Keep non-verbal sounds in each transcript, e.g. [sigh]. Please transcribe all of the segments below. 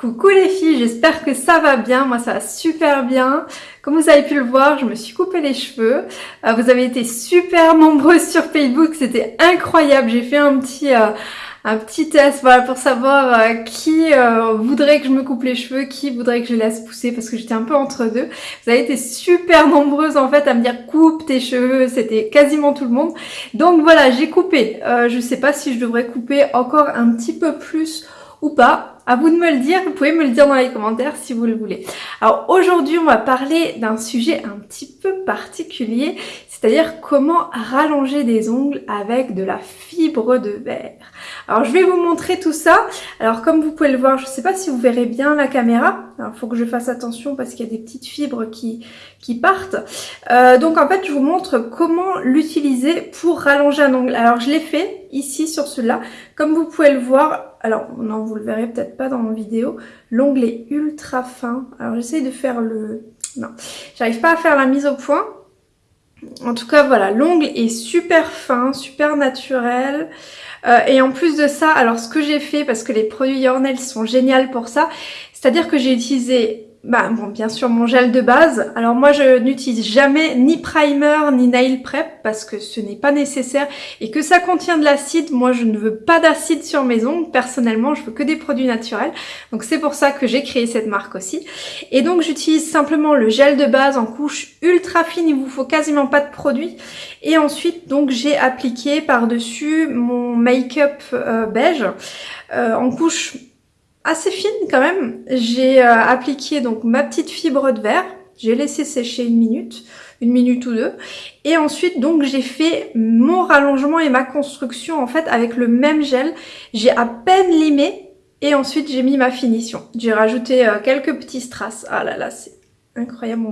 Coucou les filles, j'espère que ça va bien, moi ça va super bien. Comme vous avez pu le voir, je me suis coupé les cheveux. Euh, vous avez été super nombreuses sur Facebook, c'était incroyable. J'ai fait un petit, euh, un petit test voilà, pour savoir euh, qui voudrait que je me coupe les cheveux, qui voudrait que je laisse pousser parce que j'étais un peu entre deux. Vous avez été super nombreuses en fait à me dire coupe tes cheveux, c'était quasiment tout le monde. Donc voilà, j'ai coupé. je sais pas si je devrais couper encore un petit peu plus ou pas. À vous de me le dire, vous pouvez me le dire dans les commentaires si vous le voulez. Alors aujourd'hui, on va parler d'un sujet un petit peu particulier, c'est-à-dire comment rallonger des ongles avec de la fibre de verre. Alors je vais vous montrer tout ça. Alors comme vous pouvez le voir, je ne sais pas si vous verrez bien la caméra. Il faut que je fasse attention parce qu'il y a des petites fibres qui, qui partent. Euh, donc en fait, je vous montre comment l'utiliser pour rallonger un ongle. Alors je l'ai fait ici sur celui-là. Comme vous pouvez le voir, alors non, vous le verrez peut-être pas dans mon vidéo, l'ongle est ultra fin. Alors j'essaie de faire le... Non, j'arrive pas à faire la mise au point. En tout cas, voilà, l'ongle est super fin, super naturel. Euh, et en plus de ça, alors ce que j'ai fait, parce que les produits Yornel sont géniaux pour ça, c'est-à-dire que j'ai utilisé bah, bon, bien sûr mon gel de base. Alors moi je n'utilise jamais ni primer ni nail prep parce que ce n'est pas nécessaire et que ça contient de l'acide. Moi je ne veux pas d'acide sur mes ongles. Personnellement je veux que des produits naturels. Donc c'est pour ça que j'ai créé cette marque aussi. Et donc j'utilise simplement le gel de base en couche ultra fine. Il vous faut quasiment pas de produit. Et ensuite donc j'ai appliqué par-dessus mon make-up euh, beige euh, en couche assez fine quand même. J'ai euh, appliqué donc ma petite fibre de verre. J'ai laissé sécher une minute, une minute ou deux. Et ensuite, donc, j'ai fait mon rallongement et ma construction, en fait, avec le même gel. J'ai à peine limé et ensuite, j'ai mis ma finition. J'ai rajouté euh, quelques petits strass. Ah là là, c'est incroyable.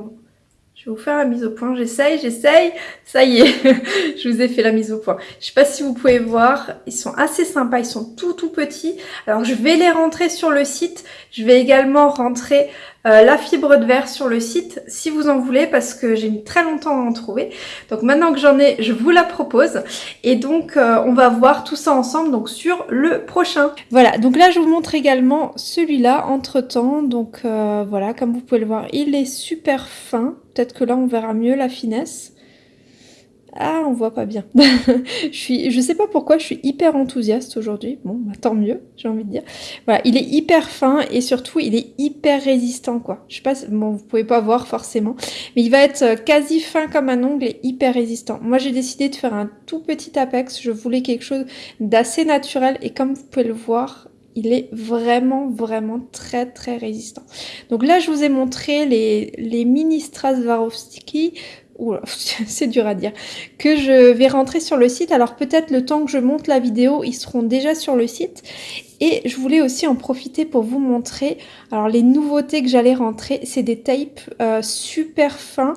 Je vais vous faire la mise au point. J'essaye, j'essaye. Ça y est, [laughs] je vous ai fait la mise au point. Je sais pas si vous pouvez voir. Ils sont assez sympas. Ils sont tout tout petits. Alors je vais les rentrer sur le site. Je vais également rentrer euh, la fibre de verre sur le site si vous en voulez parce que j'ai mis très longtemps à en trouver. Donc maintenant que j'en ai, je vous la propose. Et donc euh, on va voir tout ça ensemble donc sur le prochain. Voilà, donc là je vous montre également celui-là entre temps. Donc euh, voilà, comme vous pouvez le voir, il est super fin. Peut-être que là on verra mieux la finesse. Ah, on voit pas bien. [laughs] je suis, je sais pas pourquoi, je suis hyper enthousiaste aujourd'hui. Bon, bah, tant mieux, j'ai envie de dire. Voilà, il est hyper fin et surtout, il est hyper résistant, quoi. Je sais pas, bon, vous pouvez pas voir forcément, mais il va être euh, quasi fin comme un ongle et hyper résistant. Moi, j'ai décidé de faire un tout petit apex. Je voulais quelque chose d'assez naturel et comme vous pouvez le voir, il est vraiment, vraiment très, très résistant. Donc là, je vous ai montré les, les mini Swarovski [laughs] c'est dur à dire, que je vais rentrer sur le site. Alors peut-être le temps que je monte la vidéo, ils seront déjà sur le site. Et je voulais aussi en profiter pour vous montrer, alors les nouveautés que j'allais rentrer, c'est des tapes euh, super fins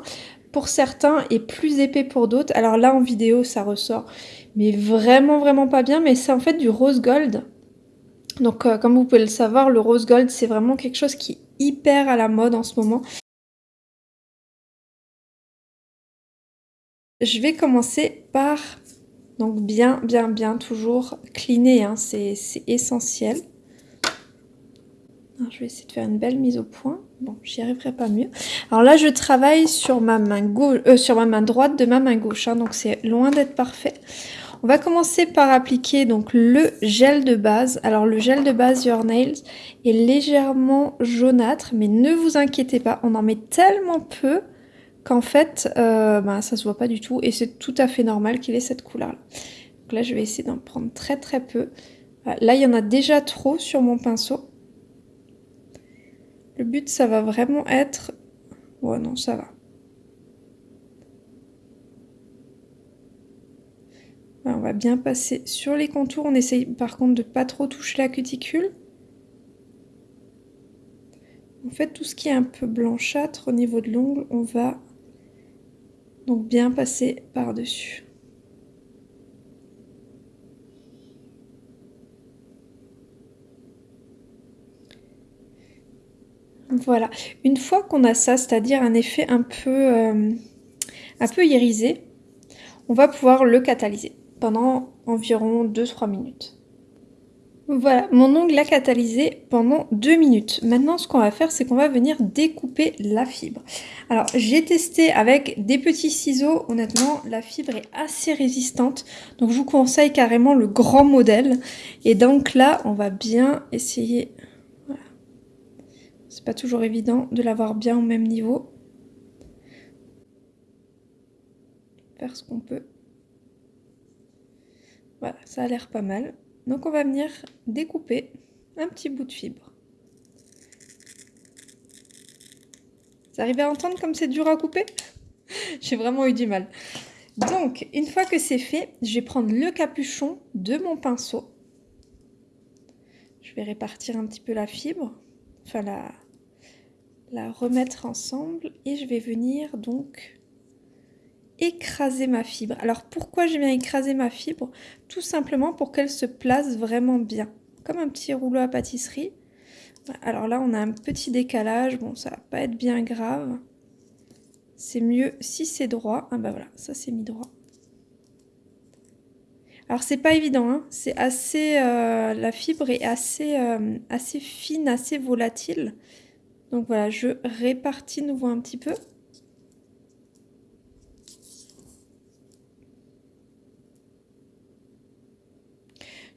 pour certains et plus épais pour d'autres. Alors là en vidéo ça ressort, mais vraiment vraiment pas bien, mais c'est en fait du rose gold. Donc euh, comme vous pouvez le savoir, le rose gold c'est vraiment quelque chose qui est hyper à la mode en ce moment. Je vais commencer par, donc bien, bien, bien, toujours cleaner, hein, c'est essentiel. je vais essayer de faire une belle mise au point. Bon, j'y arriverai pas mieux. Alors là, je travaille sur ma main, gauche, euh, sur ma main droite de ma main gauche, hein, donc c'est loin d'être parfait. On va commencer par appliquer donc le gel de base. Alors le gel de base Your Nails est légèrement jaunâtre, mais ne vous inquiétez pas, on en met tellement peu qu'en fait, euh, ben, ça se voit pas du tout et c'est tout à fait normal qu'il ait cette couleur-là. Donc là, je vais essayer d'en prendre très très peu. Là, il y en a déjà trop sur mon pinceau. Le but, ça va vraiment être... Ouais, non, ça va. on va bien passer sur les contours. On essaye par contre de pas trop toucher la cuticule. En fait, tout ce qui est un peu blanchâtre au niveau de l'ongle, on va donc bien passer par-dessus. Voilà, une fois qu'on a ça, c'est-à-dire un effet un peu, euh, un peu irisé, on va pouvoir le catalyser pendant environ 2-3 minutes. Voilà, mon ongle a catalysé pendant deux minutes. Maintenant, ce qu'on va faire, c'est qu'on va venir découper la fibre. Alors, j'ai testé avec des petits ciseaux. Honnêtement, la fibre est assez résistante. Donc, je vous conseille carrément le grand modèle. Et donc là, on va bien essayer... C'est pas toujours évident de l'avoir bien au même niveau. Faire ce qu'on peut. Voilà, ça a l'air pas mal. Donc on va venir découper un petit bout de fibre. Vous arrivez à entendre comme c'est dur à couper? [laughs] J'ai vraiment eu du mal. Donc, une fois que c'est fait, je vais prendre le capuchon de mon pinceau. Je vais répartir un petit peu la fibre, enfin la, remettre ensemble et je vais venir donc écraser ma fibre. Alors pourquoi j'ai bien écraser ma fibre? Tout simplement pour qu'elle se place vraiment bien, comme un petit rouleau à pâtisserie. Alors là, on a un petit décalage. Bon, ça va pas être bien grave. C'est mieux si c'est droit. Ah bah voilà, ça c'est mis droit. Alors c'est pas évident, hein. c'est assez, euh, la fibre est assez, euh, assez fine, assez volatile. Donc voilà, je répartis nouveau un petit peu.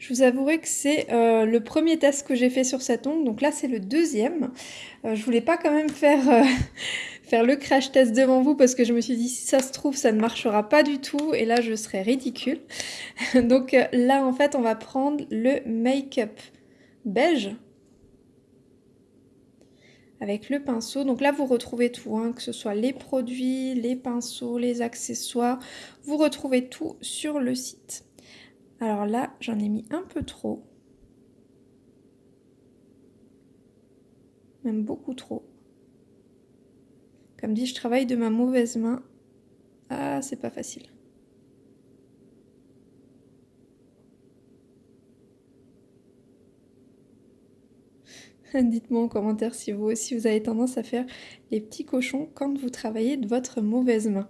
Je vous avouerai que c'est euh, le premier test que j'ai fait sur cet ongle, donc là c'est le deuxième. Euh, je voulais pas quand même faire, euh, [laughs] faire le crash test devant vous parce que je me suis dit si ça se trouve ça ne marchera pas du tout et là je serais ridicule. [laughs] donc là en fait on va prendre le make-up beige avec le pinceau. Donc là, vous retrouvez tout, hein, que ce soit les produits, les pinceaux, les accessoires. Vous retrouvez tout sur le site. Alors là, j'en ai mis un peu trop. Même beaucoup trop. Comme dit, je travaille de ma mauvaise main. Ah, c'est pas facile. [laughs] Dites-moi en commentaire si vous aussi vous avez tendance à faire les petits cochons quand vous travaillez de votre mauvaise main.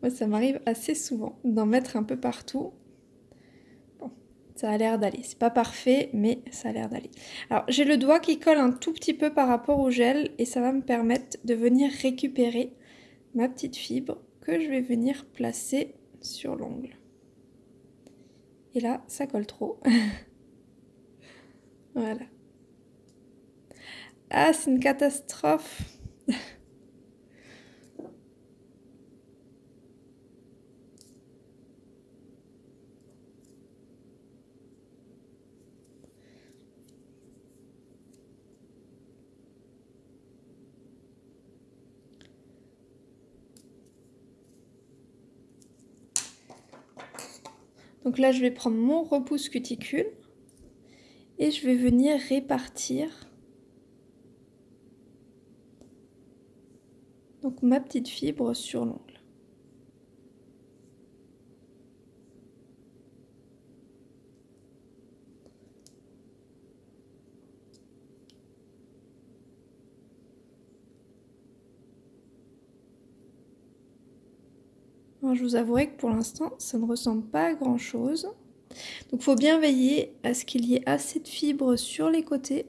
Moi, ça m'arrive assez souvent d'en mettre un peu partout ça a l'air d'aller. C'est pas parfait, mais ça a l'air d'aller. Alors, j'ai le doigt qui colle un tout petit peu par rapport au gel et ça va me permettre de venir récupérer ma petite fibre que je vais venir placer sur l'ongle. Et là, ça colle trop. [laughs] voilà. Ah, c'est une catastrophe [laughs] Donc là, je vais prendre mon repousse cuticule et je vais venir répartir ma petite fibre sur l'ongle. Je vous avouerai que pour l'instant, ça ne ressemble pas à grand chose. Donc il faut bien veiller à ce qu'il y ait assez de fibres sur les côtés.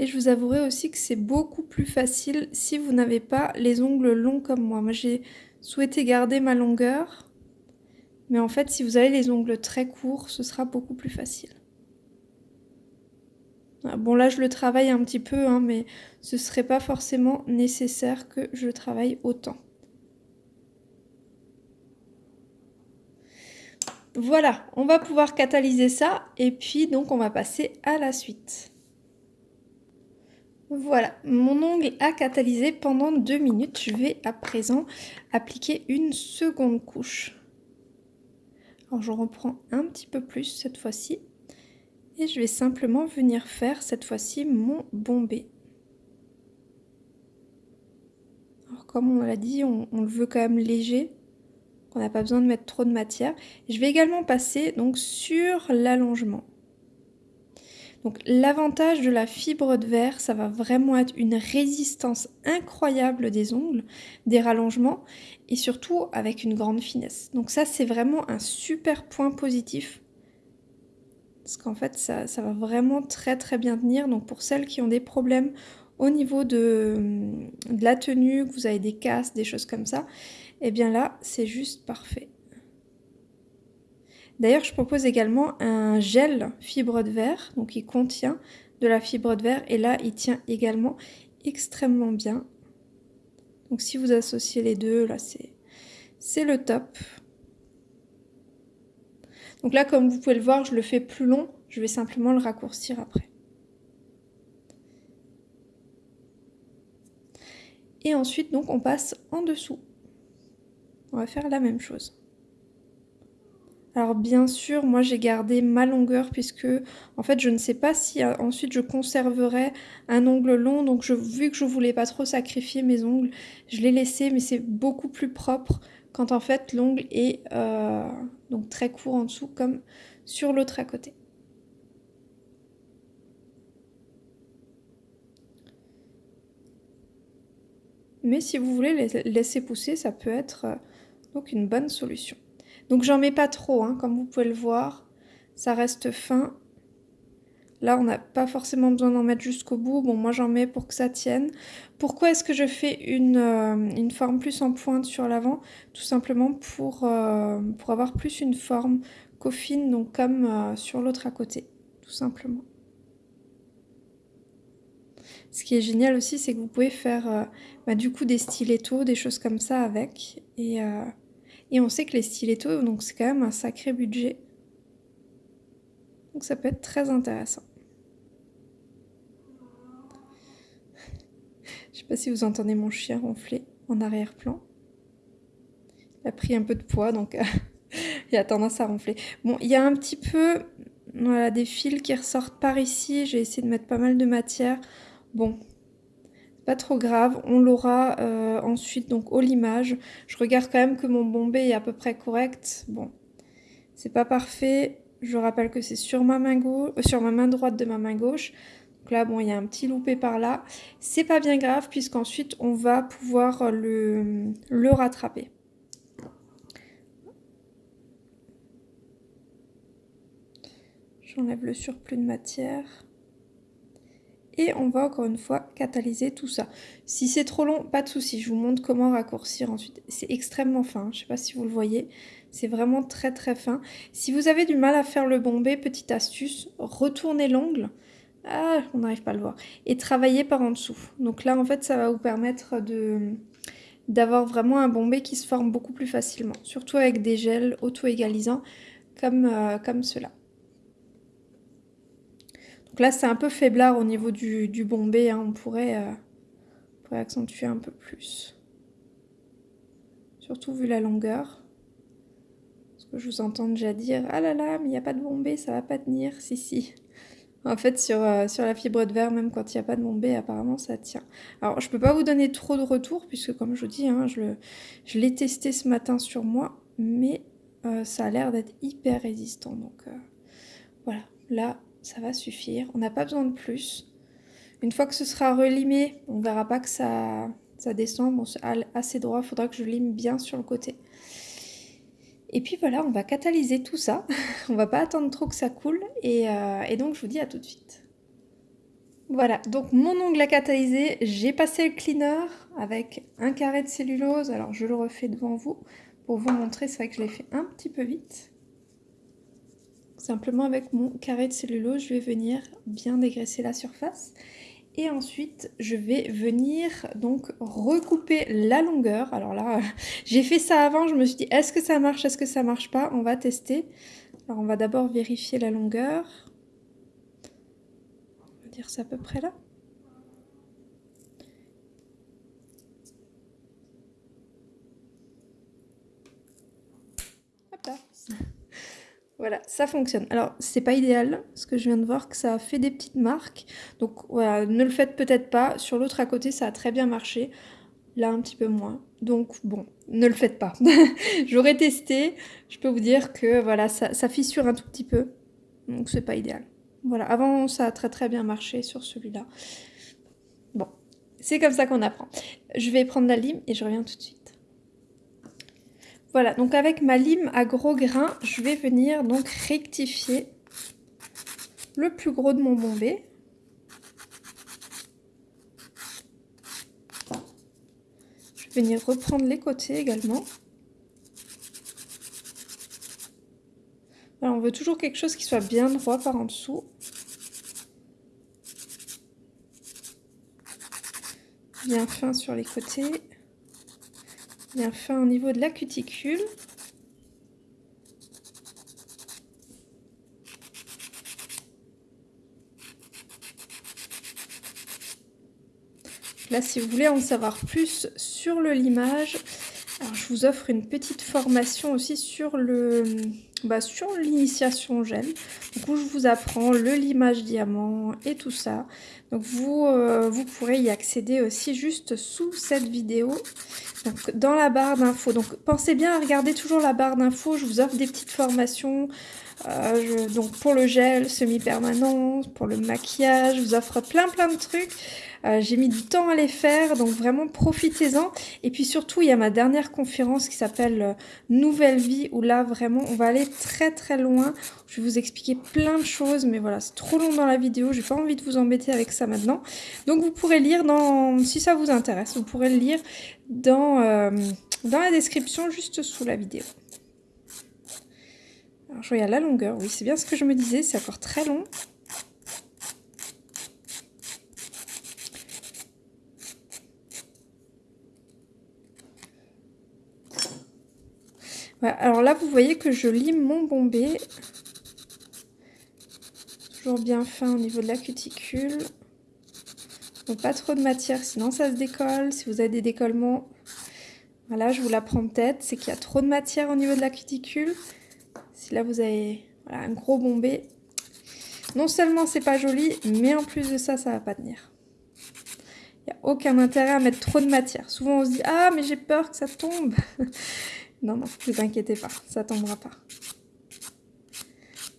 Et je vous avouerai aussi que c'est beaucoup plus facile si vous n'avez pas les ongles longs comme moi. Moi j'ai souhaité garder ma longueur mais en fait, si vous avez les ongles très courts, ce sera beaucoup plus facile. Ah, bon, là, je le travaille un petit peu, hein, mais ce ne serait pas forcément nécessaire que je travaille autant. Voilà, on va pouvoir catalyser ça et puis donc on va passer à la suite. Voilà, mon ongle a catalysé pendant deux minutes. Je vais à présent appliquer une seconde couche. Alors je reprends un petit peu plus cette fois-ci. Et je vais simplement venir faire cette fois-ci mon bombé. Alors comme on l'a dit, on, le veut quand même léger. On n'a pas besoin de mettre trop de matière. je vais également passer donc sur l'allongement. Donc l'avantage de la fibre de verre, ça va vraiment être une résistance incroyable des ongles, des rallongements et surtout avec une grande finesse. Donc ça c'est vraiment un super point positif parce qu'en fait ça, ça, va vraiment très très bien tenir. Donc pour celles qui ont des problèmes au niveau de, la tenue, que vous avez des casses, des choses comme ça, et eh bien là c'est juste parfait. D'ailleurs, je propose également un gel fibre de verre, donc il contient de la fibre de verre et là, il tient également extrêmement bien. Donc si vous associez les deux, là, c'est le top. Donc là, comme vous pouvez le voir, je le fais plus long. Je vais simplement le raccourcir après. Et ensuite, donc, on passe en dessous. On va faire la même chose. Alors bien sûr, moi j'ai gardé ma longueur puisque en fait je ne sais pas si euh, ensuite je conserverai un ongle long. Donc vu que je voulais pas trop sacrifier mes ongles, je l'ai laissé mais c'est beaucoup plus propre quand en fait l'ongle est euh, donc très court en dessous comme sur l'autre à côté. Mais si vous voulez laisser pousser, ça peut être euh, une bonne solution. Donc j'en mets pas trop, hein, comme vous pouvez le voir. Ça reste fin. Là, on n'a pas forcément besoin d'en mettre jusqu'au bout. Bon, moi, j'en mets pour que ça tienne. Pourquoi est-ce que je fais une, euh, forme plus en pointe sur l'avant? Tout simplement pour, euh, pour avoir plus une forme coffine, donc comme euh, sur l'autre à côté, tout simplement. Ce qui est génial aussi, c'est que vous pouvez faire bah, du coup des stilettos, des choses comme ça avec. Et et on sait que les stilettos, donc c'est quand même un sacré budget. Donc ça peut être très intéressant. Je sais pas si vous entendez mon chien ronfler en arrière-plan. Il a pris un peu de poids, donc [laughs] il a tendance à ronfler. Bon, il y a un petit peu voilà, des fils qui ressortent par ici. J'ai essayé de mettre pas mal de matière. Bon, trop grave, on l'aura euh, ensuite donc au limage. Je regarde quand même que mon bombé est à peu près correct. Bon, c'est pas parfait. Je rappelle que c'est sur ma main gauche, euh, sur ma main droite de ma main gauche. Donc là, bon, il y a un petit loupé par là. C'est pas bien grave puisqu'ensuite on va pouvoir le, le rattraper. J'enlève le surplus de matière et on va encore une fois catalyser tout ça. Si c'est trop long, pas de souci, je vous montre comment raccourcir ensuite. C'est extrêmement fin, je sais pas si vous le voyez, c'est vraiment très très fin. Si vous avez du mal à faire le bombé, petite astuce, retournez l'ongle, ah, on n'arrive pas à le voir, et travaillez par en dessous. Donc là en fait ça va vous permettre de d'avoir vraiment un bombé qui se forme beaucoup plus facilement, surtout avec des gels auto-égalisants comme, euh, comme cela là, c'est un peu faiblard au niveau du, bombé. Hein. On, pourrait, euh, accentuer un peu plus. Surtout vu la longueur. Parce que je vous entends déjà dire « Ah là là, mais il n'y a pas de bombé, ça va pas tenir. » Si, si. En fait, sur, euh, la fibre de verre, même quand il n'y a pas de bombé, apparemment, ça tient. Alors, je peux pas vous donner trop de retours, puisque comme je vous dis, hein, je l'ai testé ce matin sur moi, mais euh, ça a l'air d'être hyper résistant. Donc, voilà. Là, ça va suffire. On n'a pas besoin de plus. Une fois que ce sera relimé, on verra pas que ça, ça descend. Bon, assez droit, il faudra que je lime bien sur le côté. Et puis voilà, on va catalyser tout ça. [laughs] on va pas attendre trop que ça coule. Et, euh, et donc, je vous dis à tout de suite. Voilà, donc mon ongle a catalysé, j'ai passé le cleaner avec un carré de cellulose. Alors, je le refais devant vous pour vous montrer. C'est vrai que je l'ai fait un petit peu vite. Simplement avec mon carré de cellulose, je vais venir bien dégraisser la surface. Et ensuite, je vais venir donc recouper la longueur. Alors là, [laughs] j'ai fait ça avant, je me suis dit, est-ce que ça marche, est-ce que ça marche pas? On va tester. Alors on va d'abord vérifier la longueur. On va dire ça à peu près là. Hop là. Voilà, ça fonctionne. Alors, c'est pas idéal, parce que je viens de voir que ça a fait des petites marques. Donc, voilà, ne le faites peut-être pas. Sur l'autre à côté, ça a très bien marché. Là, un petit peu moins. Donc, bon, ne le faites pas. [laughs] J'aurais testé. Je peux vous dire que, voilà, ça, fissure un tout petit peu. Donc, c'est pas idéal. Voilà, avant ça a très très bien marché sur celui-là. Bon, c'est comme ça qu'on apprend. Je vais prendre la lime et je reviens tout de suite. Voilà, donc avec ma lime à gros grains, je vais venir donc rectifier le plus gros de mon bombé. Je vais venir reprendre les côtés également. on veut toujours quelque chose qui soit bien droit par en dessous. Bien fin sur les côtés. Bien fin au niveau de la cuticule. Là, si vous voulez en savoir plus sur le limage, alors je vous offre une petite formation aussi sur le bah, sur l'initiation gel. Donc où je vous apprends le limage diamant et tout ça. Donc vous, euh, vous pourrez y accéder aussi juste sous cette vidéo. Dans la barre d'infos. Donc pensez bien à regarder toujours la barre d'infos. Je vous offre des petites formations. Euh, donc pour le gel semi-permanent, pour le maquillage, je vous offre plein plein de trucs. Euh, j'ai mis du temps à les faire, donc vraiment profitez-en. Et puis surtout, il y a ma dernière conférence qui s'appelle euh, Nouvelle vie, où là vraiment on va aller très très loin. Je vais vous expliquer plein de choses, mais voilà, c'est trop long dans la vidéo, j'ai pas envie de vous embêter avec ça maintenant. Donc vous pourrez lire dans, si ça vous intéresse, vous pourrez le lire dans, euh, dans la description juste sous la vidéo. Alors je regarde la longueur, oui c'est bien ce que je me disais, c'est encore très long. Alors là, vous voyez que je lime mon bombé. Toujours bien fin au niveau de la cuticule. Donc pas trop de matière, sinon ça se décolle. Si vous avez des décollements, voilà, je vous la prends tête. C'est qu'il y a trop de matière au niveau de la cuticule. Si là vous avez un gros bombé, non seulement c'est pas joli, mais en plus de ça, ça va pas tenir. Il n'y a aucun intérêt à mettre trop de matière. Souvent on se dit, ah mais j'ai peur que ça tombe. Non, non, vous inquiétez pas, ça tombera pas.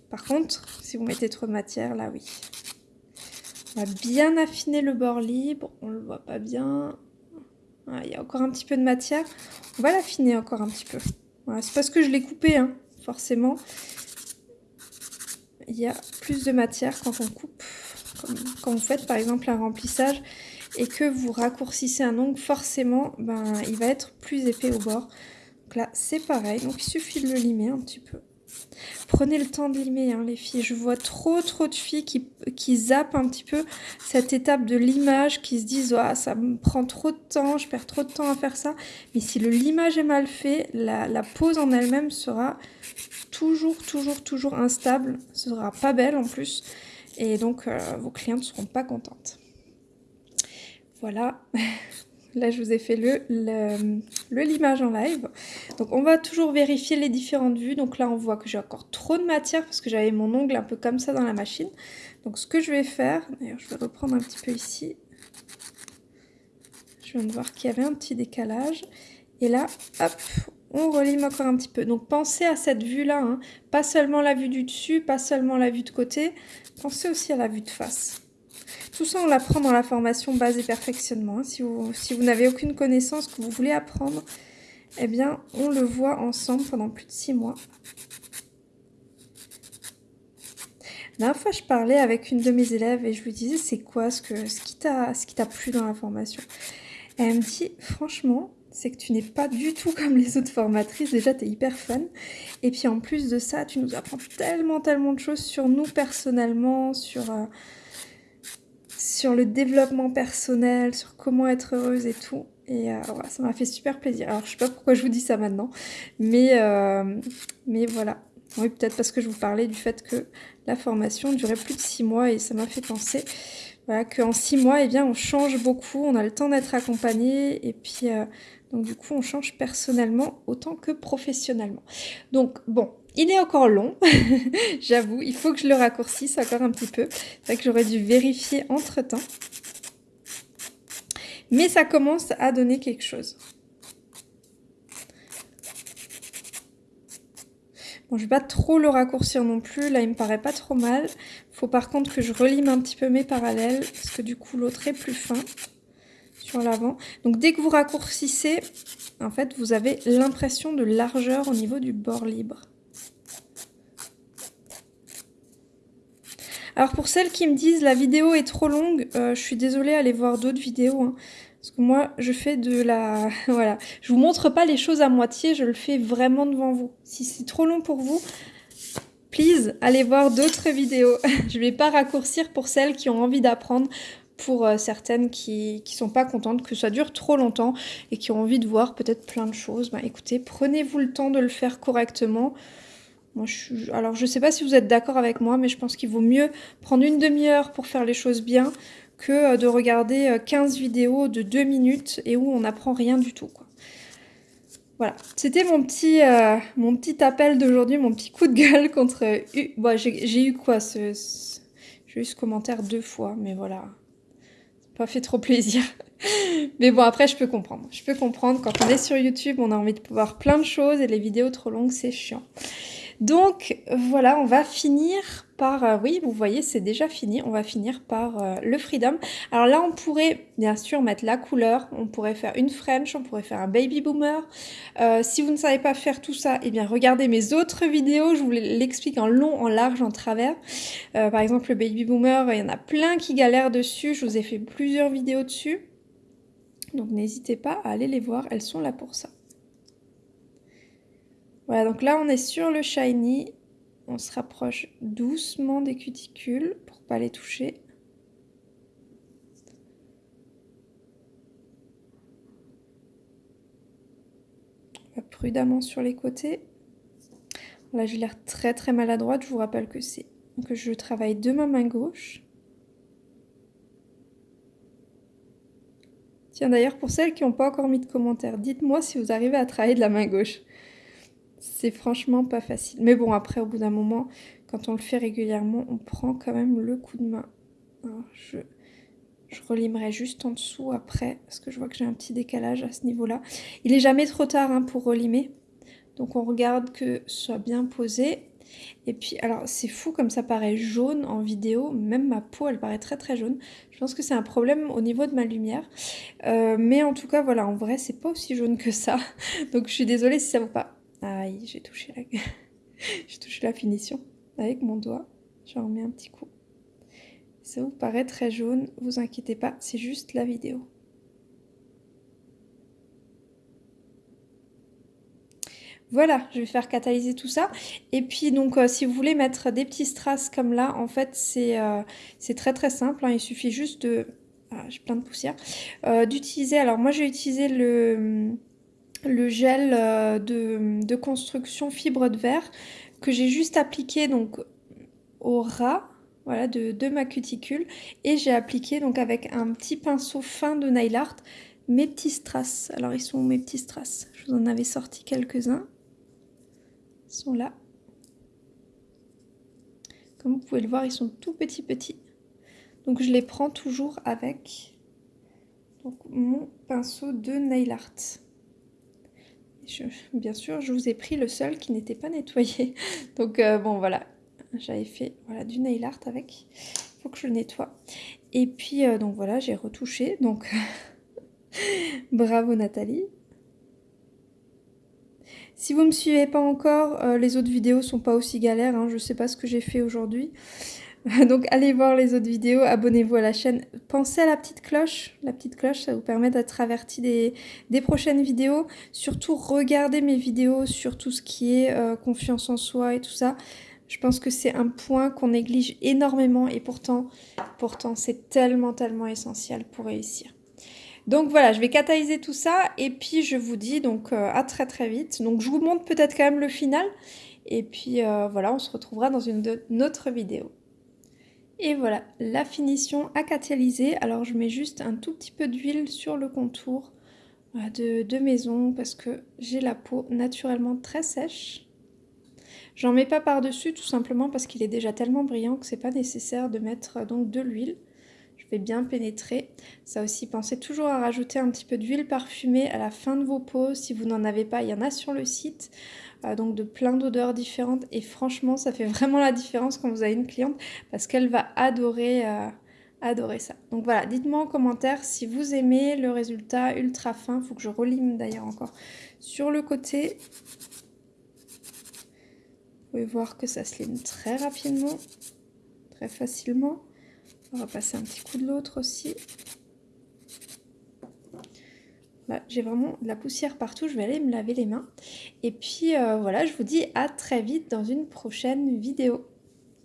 Par contre, si vous mettez trop de matière, là oui. On va bien affiner le bord libre, on le voit pas bien. Ah, il y a encore un petit peu de matière. On va l'affiner encore un petit peu. c'est parce que je l'ai coupé, hein, forcément. Il y a plus de matière quand on coupe. quand vous faites par exemple un remplissage et que vous raccourcissez un ongle, forcément, ben, il va être plus épais au bord. Donc là, c'est pareil. Donc, il suffit de le limer un petit peu. Prenez le temps de limer, hein, les filles. Je vois trop, trop de filles qui, qui zappent un petit peu cette étape de limage, qui se disent ah, ça me prend trop de temps, je perds trop de temps à faire ça ». Mais si le limage est mal fait, la, pose en elle-même sera toujours, toujours, toujours instable. Ce sera pas belle en plus. Et donc, euh, vos clientes ne seront pas contentes. Voilà. [laughs] Là, je vous ai fait le, le, limage en live. Donc, on va toujours vérifier les différentes vues. Donc là, on voit que j'ai encore trop de matière parce que j'avais mon ongle un peu comme ça dans la machine. Donc, ce que je vais faire, d'ailleurs, je vais reprendre un petit peu ici. Je viens de voir qu'il y avait un petit décalage. Et là, hop, on relime encore un petit peu. Donc, pensez à cette vue-là. Hein. Pas seulement la vue du dessus, pas seulement la vue de côté. Pensez aussi à la vue de face. Tout ça, on l'apprend dans la formation base et perfectionnement. Si vous, si vous n'avez aucune connaissance que vous voulez apprendre, eh bien, on le voit ensemble pendant plus de six mois. La dernière fois, je parlais avec une de mes élèves et je lui disais, c'est quoi ce, que, ce qui t'a plu dans la formation? Elle me dit, franchement, c'est que tu n'es pas du tout comme les autres formatrices. Déjà, tu es hyper fun. Et puis, en plus de ça, tu nous apprends tellement, tellement de choses sur nous personnellement, sur... Euh, sur le développement personnel, sur comment être heureuse et tout. Et euh, voilà, ça m'a fait super plaisir. Alors, je sais pas pourquoi je vous dis ça maintenant, mais, euh, mais voilà. Oui, peut-être parce que je vous parlais du fait que la formation durait plus de six mois et ça m'a fait penser voilà, qu'en six mois, eh bien, on change beaucoup, on a le temps d'être accompagné et puis, euh, donc du coup, on change personnellement autant que professionnellement. Donc, bon, il est encore long, [laughs] j'avoue, il faut que je le raccourcisse encore un petit peu. C'est vrai que j'aurais dû vérifier entre temps. Mais ça commence à donner quelque chose. Bon, je vais pas trop le raccourcir non plus, là il me paraît pas trop mal. Faut par contre que je relime un petit peu mes parallèles, parce que du coup l'autre est plus fin sur l'avant. Donc dès que vous raccourcissez, en fait vous avez l'impression de largeur au niveau du bord libre. Alors pour celles qui me disent la vidéo est trop longue, euh, je suis désolée, allez voir d'autres vidéos. Hein. parce que moi, je fais de la... [laughs] voilà. Je vous montre pas les choses à moitié, je le fais vraiment devant vous. Si c'est trop long pour vous, please, allez voir d'autres vidéos. [laughs] je vais pas raccourcir pour celles qui ont envie d'apprendre pour euh, certaines qui ne sont pas contentes que ça dure trop longtemps et qui ont envie de voir peut-être plein de choses. Bah écoutez, prenez-vous le temps de le faire correctement. Alors je sais pas si vous êtes d'accord avec moi, mais je pense qu'il vaut mieux prendre une demi-heure pour faire les choses bien que euh, de regarder 15 euh, vidéos de 2 minutes et où on n'apprend rien du tout. Voilà, c'était mon petit mon petit appel d'aujourd'hui, mon petit coup de gueule [laughs] contre... J'ai eu quoi ce... J'ai eu ce commentaire deux fois, mais voilà pas fait trop plaisir. [laughs] Mais bon, après, je peux comprendre. Je peux comprendre, quand on est sur YouTube, on a envie de voir plein de choses et les vidéos trop longues, c'est chiant. Donc voilà, on va finir par, euh, oui, vous voyez, c'est déjà fini, on va finir par euh, le Freedom. Alors là, on pourrait bien sûr mettre la couleur, on pourrait faire une French, on pourrait faire un Baby Boomer. Euh, si vous ne savez pas faire tout ça, eh bien regardez mes autres vidéos, je vous l'explique en long, en large, en travers. par exemple, le Baby Boomer, il y en a plein qui galèrent dessus, je vous ai fait plusieurs vidéos dessus. Donc n'hésitez pas à aller les voir, elles sont là pour ça. Voilà, donc là on est sur le shiny. On se rapproche doucement des cuticules pour pas les toucher. prudemment sur les côtés. Là j'ai l'air très très maladroite. Je vous rappelle que c'est que je travaille de ma main gauche. Tiens d'ailleurs pour celles qui n'ont pas encore mis de commentaires, dites-moi si vous arrivez à travailler de la main gauche. C'est franchement pas facile. Mais bon, après, au bout d'un moment, quand on le fait régulièrement, on prend quand même le coup de main. je, je relimerai juste en dessous après, parce que je vois que j'ai un petit décalage à ce niveau-là. Il est jamais trop tard hein, pour relimer. Donc on regarde que ce soit bien posé. Et puis, alors c'est fou comme ça paraît jaune en vidéo, même ma peau elle paraît très très jaune. Je pense que c'est un problème au niveau de ma lumière. Euh, mais en tout cas voilà, en vrai c'est pas aussi jaune que ça. [laughs] Donc je suis désolée si ça vous pas. Aïe, j'ai touché la... [laughs] j'ai touché la finition avec mon doigt. J'en remets un petit coup. Ça vous paraît très jaune, vous inquiétez pas, c'est juste la vidéo. Voilà, je vais faire catalyser tout ça. Et puis donc euh, si vous voulez mettre des petits strass comme là, en fait c'est euh, très très simple. Hein. il suffit juste de... Ah, j'ai plein de poussière. Euh, d'utiliser, alors moi j'ai utilisé le le gel euh, de, construction fibre de verre que j'ai juste appliqué donc au ras voilà, de, ma cuticule et j'ai appliqué donc avec un petit pinceau fin de nail art mes petits strass. Alors ils sont où mes petits strass Je vous en avais sorti quelques-uns. Ils sont là. Comme vous pouvez le voir, ils sont tout petits petits. Donc je les prends toujours avec mon pinceau de nail art bien sûr, je vous ai pris le seul qui n'était pas nettoyé. [laughs] Donc euh, bon, voilà, j'avais fait voilà, du nail art avec. Il faut que je le nettoie. Et puis, euh, donc voilà, j'ai retouché. Donc, [laughs] bravo Nathalie. Si vous ne me suivez pas encore, euh, les autres vidéos sont pas aussi galères. Hein. je ne sais pas ce que j'ai fait aujourd'hui. [laughs] Donc allez voir les autres vidéos, abonnez-vous à la chaîne. Pensez à la petite cloche. La petite cloche, ça vous permet d'être averti des, prochaines vidéos. Surtout, regardez mes vidéos sur tout ce qui est euh, confiance en soi et tout ça. Je pense que c'est un point qu'on néglige énormément et pourtant, pourtant c'est tellement, tellement essentiel pour réussir. Donc voilà, je vais catalyser tout ça et puis je vous dis donc euh, à très très vite. Donc je vous montre peut-être quand même le final et puis euh, voilà, on se retrouvera dans une autre vidéo. Et voilà, la finition à catalyser. Alors je mets juste un tout petit peu d'huile sur le contour de, de maison parce que j'ai la peau naturellement très sèche. J'en mets pas par-dessus tout simplement parce qu'il est déjà tellement brillant que c'est pas nécessaire de mettre donc de l'huile. Je vais bien pénétrer. Ça aussi, pensez toujours à rajouter un petit peu d'huile parfumée à la fin de vos peaux. Si vous n'en avez pas, il y en a sur le site. Euh, donc de plein d'odeurs différentes. Et franchement, ça fait vraiment la différence quand vous avez une cliente parce qu'elle va adorer, euh, adorer ça. Donc voilà, dites-moi en commentaire si vous aimez le résultat ultra fin. Faut que je relime d'ailleurs encore sur le côté. Vous pouvez voir que ça se lime très rapidement, très facilement. On va passer un petit coup de l'autre aussi. J'ai vraiment de la poussière partout, je vais aller me laver les mains. Et puis euh, voilà, je vous dis à très vite dans une prochaine vidéo.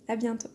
À bientôt